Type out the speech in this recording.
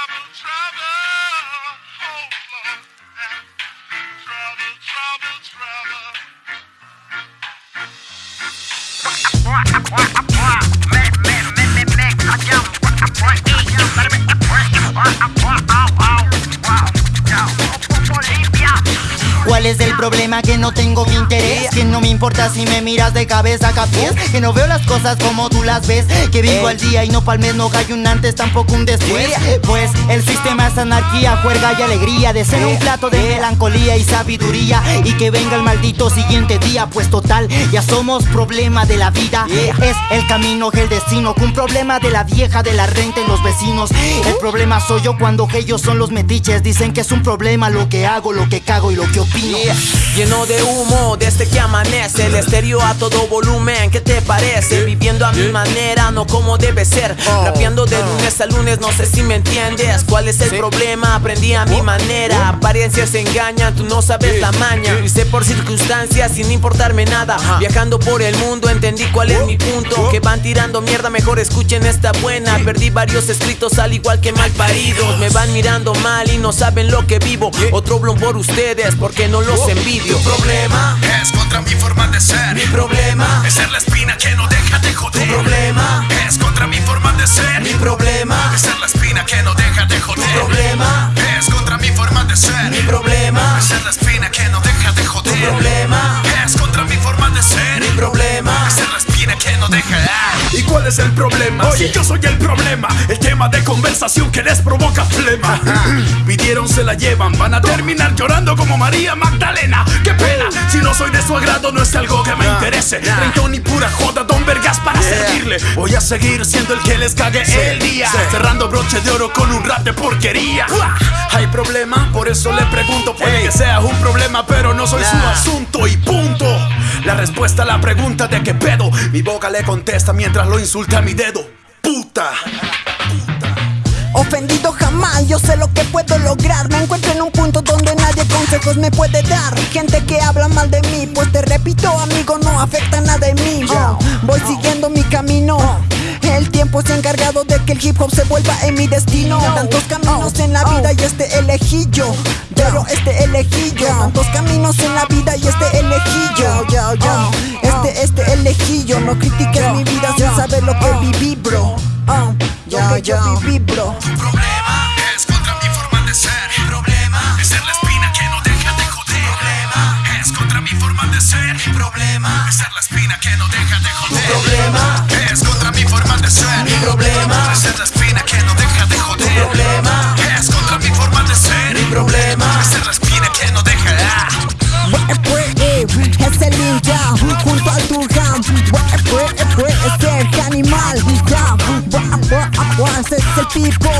trouble, trouble. ¿Cuál es el problema? Que no tengo mi interés. Que no me importa si me miras de cabeza a pies Que no veo las cosas como tú las ves. Que vivo al día y no pa'l mes No hay un antes, tampoco un después. Pues el sistema es anarquía, juerga y alegría. De ser un plato de melancolía y sabiduría. Y que venga el maldito siguiente día. Pues total, ya somos problema de la vida. Es el camino el destino. Un problema de la vieja, de la renta y los vecinos. El problema soy yo cuando ellos son los metiches. Dicen que es un problema lo que hago, lo que cago y lo que opino Lleno de humo desde que amanece El estéreo a todo volumen, ¿qué te parece? Viviendo a mi manera, no como debe ser. Rapeando de lunes a lunes, no sé si me entiendes. ¿Cuál es el problema? Aprendí a mi manera. Apariencias engañan, tú no sabes la maña. Hice por circunstancias sin importarme nada. Viajando por el mundo entendí cuál es mi punto. Que van tirando mierda, mejor escuchen esta buena. Perdí varios escritos al igual que mal paridos Me van mirando mal y no saben lo que vivo. Otro blon por ustedes porque no los envidio Tu problema es contra mi forma de ser. Mi problema Es ser la espina que no deja de joder. Tu problema es contra mi forma de ser. Mi problema Es ser la espina que no es el problema? Si yo soy el problema, el tema de conversación que les provoca flema. Pidieron, se la llevan, van a terminar llorando como María Magdalena. ¡Qué pena! Si no soy de su agrado, no es algo que me interese. Rentón y pura joda, don Vergas para servirle. Voy a seguir siendo el que les cague el día. Cerrando broche de oro con un rap de porquería. ¿Hay problema? Por eso le pregunto. Puede que sea un problema, pero no soy su asunto y punto. La respuesta a la pregunta de qué pedo. Mi boca le contesta mientras lo insulta a mi dedo. Puta. Ofendido jamás, yo sé lo que puedo lograr Me encuentro en un punto donde nadie consejos me puede dar Gente que habla mal de mí, pues te repito amigo, no afecta nada en mí Oh, que el hip hop se vuelva en mi destino. Tantos caminos en la vida y este elegí yo. Pero este elegí yo. Tantos caminos en la vida y este elegí yo. Yo, yo. Este, este elegí yo. No critiques mi vida sin saber lo que viví bro. Oh, Lo que yo viví bro. Tu problema es contra mi forma de ser. Que no deja de joder. Tu problema es contra mi forma de ser. Mi problema la espina que no deja. Es el ninja junto al Turham Es el animal Ese es el tipo